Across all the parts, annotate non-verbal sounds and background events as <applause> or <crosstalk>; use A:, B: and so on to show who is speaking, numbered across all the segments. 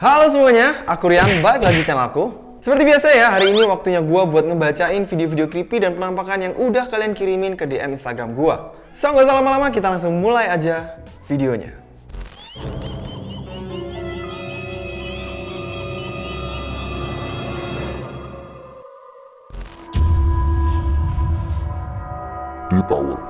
A: Halo semuanya, aku Rian, balik lagi channel aku. Seperti biasa ya, hari ini waktunya gua buat ngebacain video-video creepy dan penampakan yang udah kalian kirimin ke DM Instagram gua. So, nggak usah lama-lama, kita langsung mulai aja videonya.
B: di tower.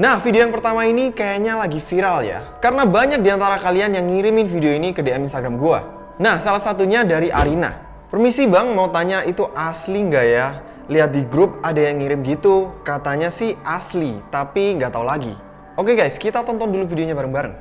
A: Nah, video yang pertama ini kayaknya lagi viral ya. Karena banyak di antara kalian yang ngirimin video ini ke DM Instagram gua. Nah, salah satunya dari Arina. Permisi bang, mau tanya itu asli nggak ya? Lihat di grup ada yang ngirim gitu. Katanya sih asli, tapi nggak tahu lagi. Oke guys, kita tonton dulu videonya bareng-bareng.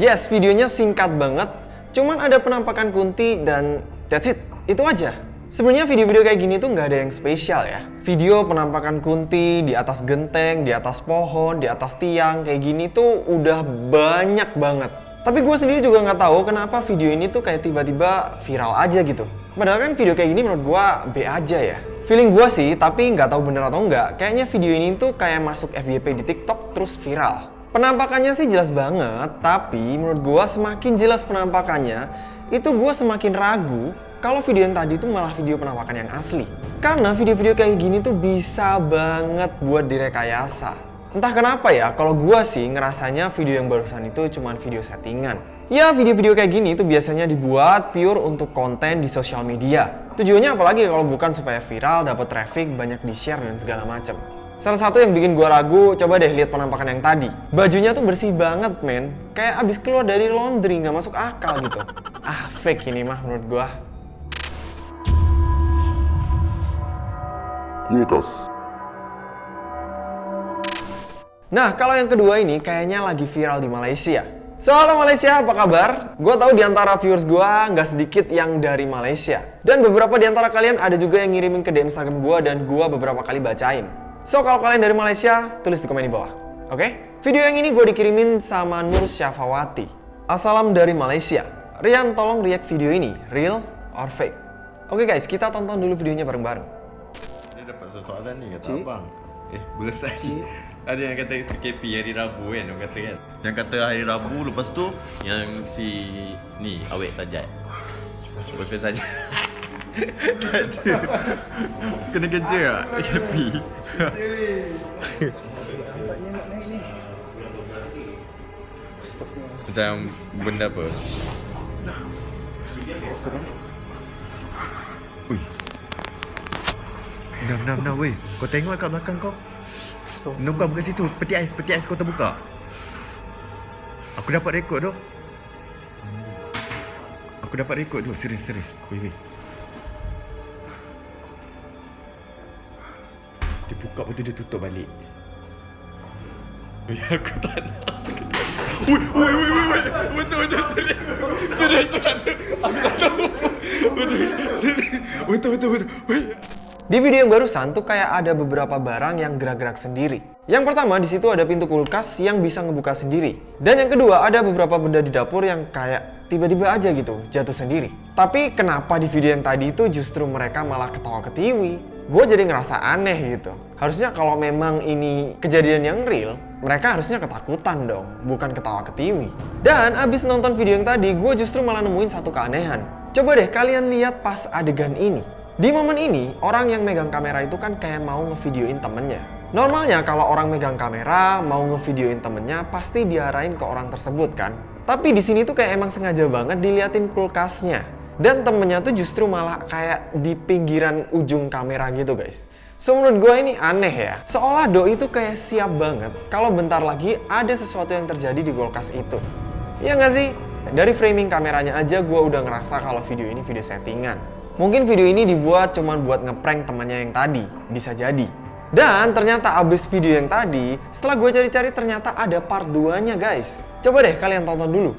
A: Yes, videonya singkat banget. Cuman ada penampakan Kunti dan that's it. Itu aja. Sebenarnya video-video kayak gini tuh nggak ada yang spesial ya. Video penampakan Kunti di atas genteng, di atas pohon, di atas tiang kayak gini tuh udah banyak banget. Tapi gue sendiri juga nggak tahu kenapa video ini tuh kayak tiba-tiba viral aja gitu. Padahal kan video kayak gini menurut gue B aja ya. Feeling gue sih, tapi nggak tahu bener atau nggak. Kayaknya video ini tuh kayak masuk FYP di TikTok terus viral. Penampakannya sih jelas banget, tapi menurut gua semakin jelas penampakannya, itu gua semakin ragu kalau video yang tadi itu malah video penampakan yang asli. Karena video-video kayak gini tuh bisa banget buat direkayasa. Entah kenapa ya, kalau gua sih ngerasanya video yang barusan itu cuma video settingan. Ya, video-video kayak gini itu biasanya dibuat pure untuk konten di sosial media. Tujuannya apalagi kalau bukan supaya viral, dapat traffic, banyak di-share dan segala macam. Salah satu yang bikin gua ragu, coba deh lihat penampakan yang tadi. Bajunya tuh bersih banget, men. Kayak abis keluar dari laundry, nggak masuk akal gitu. Ah, fake ini mah menurut gua.
B: Kulkas.
A: Nah, kalau yang kedua ini kayaknya lagi viral di Malaysia. Soal Malaysia, apa kabar? Gue tahu di antara viewers gue nggak sedikit yang dari Malaysia. Dan beberapa di antara kalian ada juga yang ngirimin ke DM Instagram gue dan gue beberapa kali bacain. So, kalau kalian dari Malaysia, tulis di komen di bawah. Oke? Video yang ini gue dikirimin sama Nur Syafawati. Assalam dari Malaysia. Rian, tolong react video ini. Real or fake? Oke guys, kita tonton dulu videonya bareng-bareng.
C: Dia dapat soalan ni kata abang. Eh, boleh lagi. Ada yang kata PKP hari Rabu kan, orang kata kan. Yang kata hari Rabu lepas tu yang si ni awet sajat. Boyfriend sajat. <laughs> tak ada. Kena kerja tak? PKP. Macam benda apa? Ui. Benam, benam, benam weh. Kau tengok kat belakang kau. No, bukan bukan situ. Peti ais, peti ais kau terbuka. Aku dapat rekod tu. Aku dapat rekod tu. Serius, serius. Weh, weh. Dia buka lepas tu dia tutup balik. Weh, aku tak nak. Weh, weh, weh, weh, weh. Betul, betul, serius. Serius, tu tak. Aku tak tahu. Betul, serius. Betul, betul, betul. Weh.
A: Di video yang barusan tuh kayak ada beberapa barang yang gerak-gerak sendiri. Yang pertama di situ ada pintu kulkas yang bisa ngebuka sendiri. Dan yang kedua ada beberapa benda di dapur yang kayak tiba-tiba aja gitu jatuh sendiri. Tapi kenapa di video yang tadi itu justru mereka malah ketawa ketiwi? Gue jadi ngerasa aneh gitu. Harusnya kalau memang ini kejadian yang real, mereka harusnya ketakutan dong, bukan ketawa ketiwi. Dan abis nonton video yang tadi, gue justru malah nemuin satu keanehan. Coba deh kalian lihat pas adegan ini. Di momen ini, orang yang megang kamera itu kan kayak mau ngevideoin temennya. Normalnya kalau orang megang kamera, mau ngevideoin temennya, pasti diarahin ke orang tersebut kan. Tapi di sini tuh kayak emang sengaja banget diliatin kulkasnya. Dan temennya tuh justru malah kayak di pinggiran ujung kamera gitu guys. So menurut gue ini aneh ya. Seolah Doi itu kayak siap banget kalau bentar lagi ada sesuatu yang terjadi di kulkas itu. Iya nggak sih? Dari framing kameranya aja gue udah ngerasa kalau video ini video settingan. Mungkin video ini dibuat cuman buat ngeprank temannya yang tadi, bisa jadi. Dan ternyata abis video yang tadi, setelah gue cari-cari ternyata ada part 2-nya guys. Coba deh kalian tonton dulu.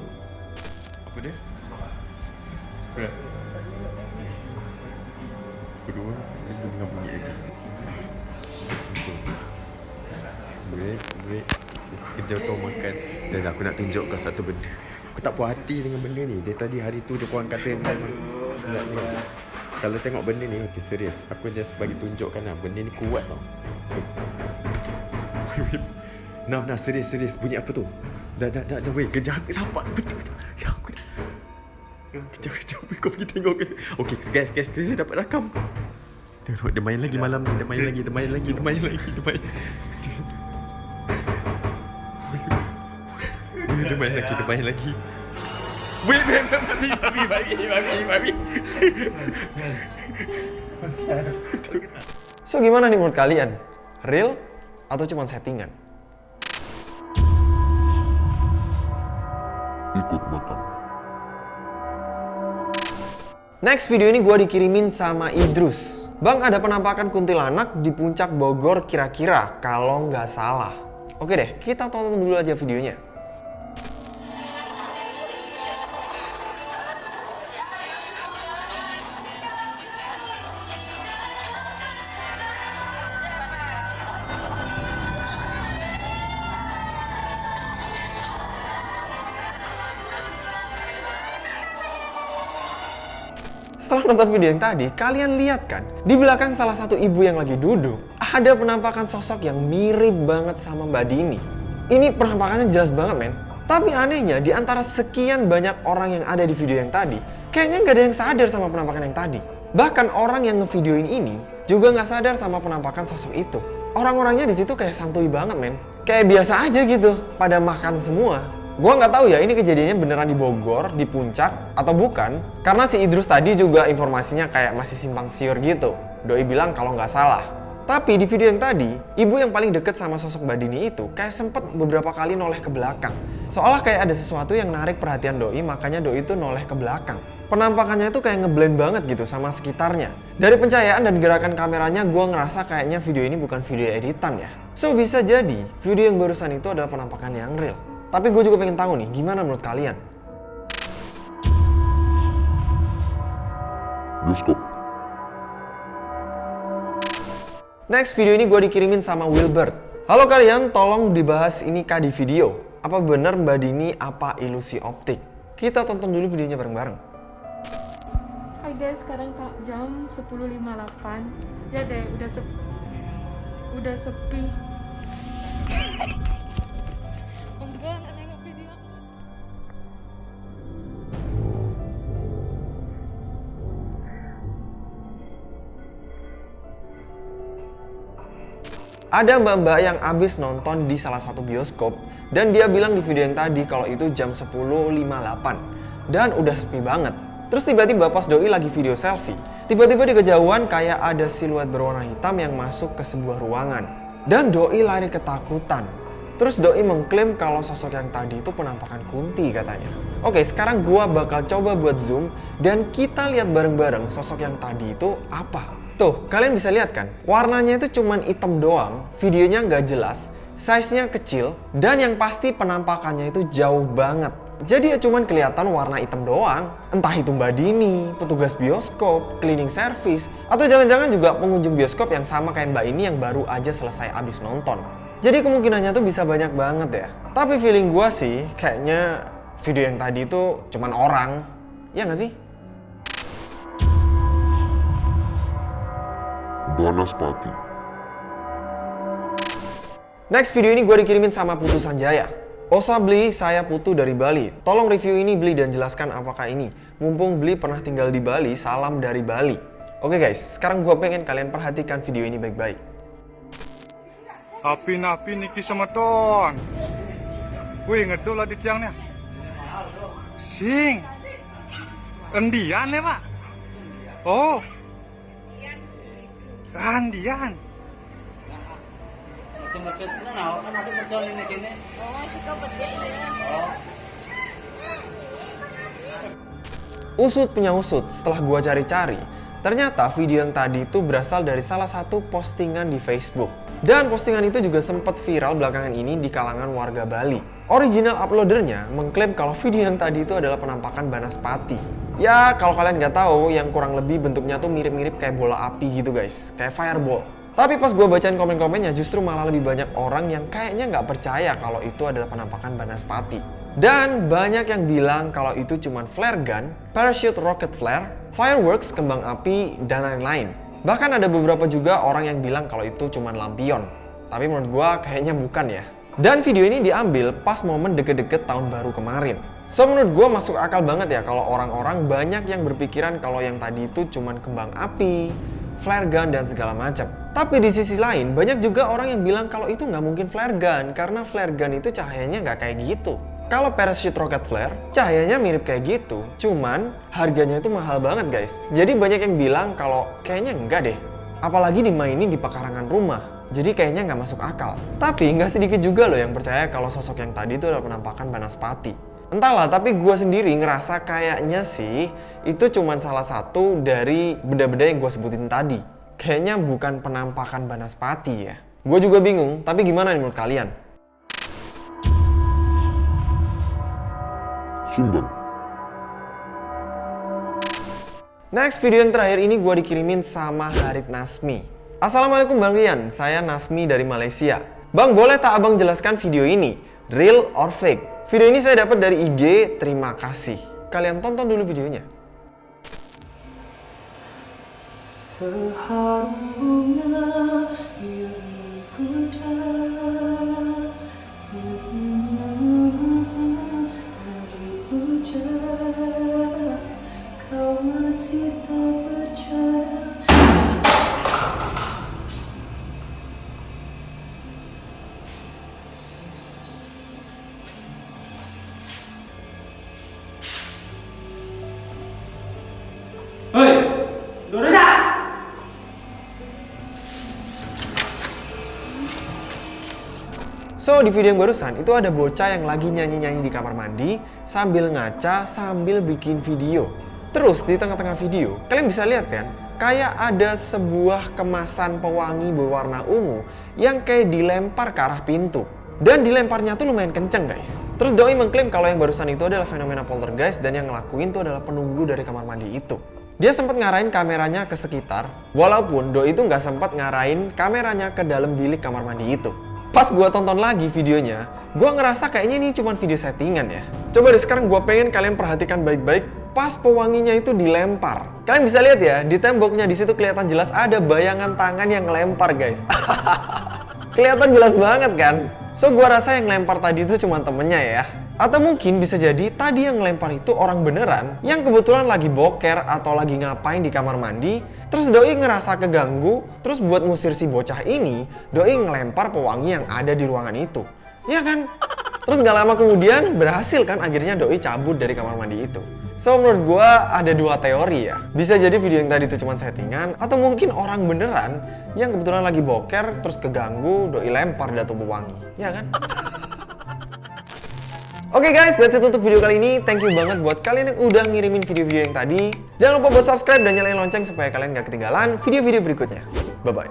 C: Kerja kau makan. Dan aku nak tunjuk kau satu benda. Aku tak puas hati dengan benda ni. Dia tadi hari tu dia korang kata memang. Nak ni. Kalau tengok benda ni, okay, serius. Aku just bagi tunjukkan lah. Benda ni kuat tau. <laughs> Nah, nah, serius, serius. Bunyi apa tu? Dah, dah, dah, dah, weh. Kejar. Betul, betul. Ya, aku dah. Kejap, kejap. Weh, kau pergi tengok ke? Okay, guys, guys, kita dapat rakam. Tengok, dia main lagi malam ni. Dia main lagi, dia main lagi, dia main lagi. Dia main, Weh, dia main lagi, dia main lagi. Weh, weh, babi, babi, babi, babi, babi.
A: So gimana nih menurut kalian? Real atau cuma settingan?
B: ikut makan.
A: Next video ini gue dikirimin sama Idrus. Bang ada penampakan kuntilanak di puncak Bogor kira-kira kalau nggak salah. Oke deh, kita tonton dulu aja videonya. Nonton video yang tadi, kalian lihat kan? Di belakang salah satu ibu yang lagi duduk, ada penampakan sosok yang mirip banget sama Mbak Dini. Ini penampakannya jelas banget, men. Tapi anehnya, di antara sekian banyak orang yang ada di video yang tadi, kayaknya nggak ada yang sadar sama penampakan yang tadi. Bahkan orang yang ngevideoin ini juga nggak sadar sama penampakan sosok itu. Orang-orangnya di situ kayak santuy banget, men. Kayak biasa aja gitu, pada makan semua. Gua nggak tahu ya ini kejadiannya beneran di Bogor, di puncak atau bukan. Karena si Idrus tadi juga informasinya kayak masih simpang siur gitu. Doi bilang kalau nggak salah. Tapi di video yang tadi, ibu yang paling deket sama sosok Mbak Dini itu kayak sempet beberapa kali noleh ke belakang. Seolah kayak ada sesuatu yang narik perhatian Doi, makanya Doi itu noleh ke belakang. Penampakannya itu kayak ngeblend banget gitu sama sekitarnya. Dari pencahayaan dan gerakan kameranya, gue ngerasa kayaknya video ini bukan video editan ya. So bisa jadi, video yang barusan itu adalah penampakan yang real. Tapi gue juga pengen tahu nih, gimana menurut kalian?
B: Bioskop.
A: Next video ini gue dikirimin sama Wilbert. Halo kalian, tolong dibahas ini kah di video. Apa benar Mbak Dini apa ilusi optik? Kita tonton dulu videonya bareng-bareng.
D: Hai guys, sekarang jam 10.58 Ya deh, udah sepi Udah sepi
A: Ada mbak-mbak yang abis nonton di salah satu bioskop dan dia bilang di video yang tadi kalau itu jam 10.58 dan udah sepi banget. Terus tiba-tiba pas Doi lagi video selfie, tiba-tiba di kejauhan kayak ada siluet berwarna hitam yang masuk ke sebuah ruangan. Dan Doi lari ketakutan. Terus Doi mengklaim kalau sosok yang tadi itu penampakan Kunti katanya. Oke, sekarang gua bakal coba buat zoom dan kita lihat bareng-bareng sosok yang tadi itu apa. Tuh, kalian bisa lihat kan? Warnanya itu cuman hitam doang, videonya nggak jelas, size-nya kecil, dan yang pasti penampakannya itu jauh banget. Jadi ya cuman kelihatan warna hitam doang. Entah itu Mbak Dini, petugas bioskop, cleaning service, atau jangan-jangan juga pengunjung bioskop yang sama kayak Mbak ini yang baru aja selesai abis nonton. Jadi kemungkinannya tuh bisa banyak banget ya. Tapi feeling gua sih, kayaknya video yang tadi itu cuman orang. Ya nggak sih?
B: Banaspati.
A: Next video ini gue dikirimin sama Putu Sanjaya. Osa beli saya Putu dari Bali. Tolong review ini beli dan jelaskan apakah ini. Mumpung beli pernah tinggal di Bali, salam dari Bali. Oke guys, sekarang gue pengen kalian perhatikan video ini baik-baik.
E: Api-api niki semeton. Wih, ngedol lah di tiangnya. Sing. Endian ya, Pak? Oh. Andian.
F: Macet-macet na na, kan na kini.
A: Usut punya usut, setelah gua cari-cari, ternyata video yang tadi itu berasal dari salah satu postingan di Facebook. Dan postingan itu juga sempat viral belakangan ini di kalangan warga Bali. Original uploadernya mengklaim kalau video yang tadi itu adalah penampakan Banaspati. Ya, kalau kalian nggak tahu, yang kurang lebih bentuknya tuh mirip-mirip kayak bola api gitu guys, kayak fireball. Tapi pas gue bacain komen-komennya justru malah lebih banyak orang yang kayaknya nggak percaya kalau itu adalah penampakan Banaspati. Dan banyak yang bilang kalau itu cuma flare gun, parachute rocket flare, fireworks, kembang api, dan lain-lain. Bahkan ada beberapa juga orang yang bilang kalau itu cuma lampion. Tapi menurut gua kayaknya bukan ya. Dan video ini diambil pas momen deket-deket tahun baru kemarin. So menurut gua masuk akal banget ya kalau orang-orang banyak yang berpikiran kalau yang tadi itu cuma kembang api, flare gun, dan segala macam. Tapi di sisi lain, banyak juga orang yang bilang kalau itu nggak mungkin flare gun, karena flare gun itu cahayanya nggak kayak gitu. Kalau parachute rocket flare, cahayanya mirip kayak gitu, cuman harganya itu mahal banget guys. Jadi banyak yang bilang kalau kayaknya enggak deh. Apalagi dimainin di pekarangan rumah, jadi kayaknya nggak masuk akal. Tapi nggak sedikit juga loh yang percaya kalau sosok yang tadi itu adalah penampakan Banaspati. Entahlah, tapi gue sendiri ngerasa kayaknya sih itu cuma salah satu dari benda-benda yang gue sebutin tadi. Kayaknya bukan penampakan Banaspati ya. Gue juga bingung, tapi gimana nih menurut kalian?
B: Sumbang.
A: Next video yang terakhir ini gue dikirimin sama Harit Nasmi. Assalamualaikum Bang Rian, saya Nasmi dari Malaysia. Bang, boleh tak abang jelaskan video ini? Real or fake? Video ini saya dapat dari IG, terima kasih. Kalian tonton dulu videonya.
G: Seharum
A: So, di video yang barusan itu ada bocah yang lagi nyanyi-nyanyi di kamar mandi sambil ngaca sambil bikin video. Terus di tengah-tengah video, kalian bisa lihat kan? Kayak ada sebuah kemasan pewangi berwarna ungu yang kayak dilempar ke arah pintu. Dan dilemparnya tuh lumayan kenceng guys. Terus Doi mengklaim kalau yang barusan itu adalah fenomena poltergeist dan yang ngelakuin tuh adalah penunggu dari kamar mandi itu. Dia sempat ngarahin kameranya ke sekitar, walaupun Doi itu nggak sempat ngarahin kameranya ke dalam bilik kamar mandi itu. Pas gua tonton lagi videonya, gua ngerasa kayaknya ini cuma video settingan ya. Coba deh sekarang gua pengen kalian perhatikan baik-baik pas pewanginya itu dilempar. Kalian bisa lihat ya, di temboknya di situ kelihatan jelas ada bayangan tangan yang ngelempar guys. <laughs> kelihatan jelas banget kan? So gua rasa yang lempar tadi itu cuma temennya ya. Atau mungkin bisa jadi tadi yang ngelempar itu orang beneran yang kebetulan lagi boker atau lagi ngapain di kamar mandi Terus Doi ngerasa keganggu, terus buat ngusir si bocah ini Doi ngelempar pewangi yang ada di ruangan itu Ya kan? Terus gak lama kemudian berhasil kan akhirnya Doi cabut dari kamar mandi itu So menurut gua ada dua teori ya Bisa jadi video yang tadi itu cuma settingan Atau mungkin orang beneran yang kebetulan lagi boker terus keganggu Doi lempar datu pewangi Ya kan? Oke guys, that's it untuk video kali ini. Thank you banget buat kalian yang udah ngirimin video-video yang tadi. Jangan lupa buat subscribe dan nyalain lonceng supaya kalian gak ketinggalan video-video berikutnya. Bye-bye.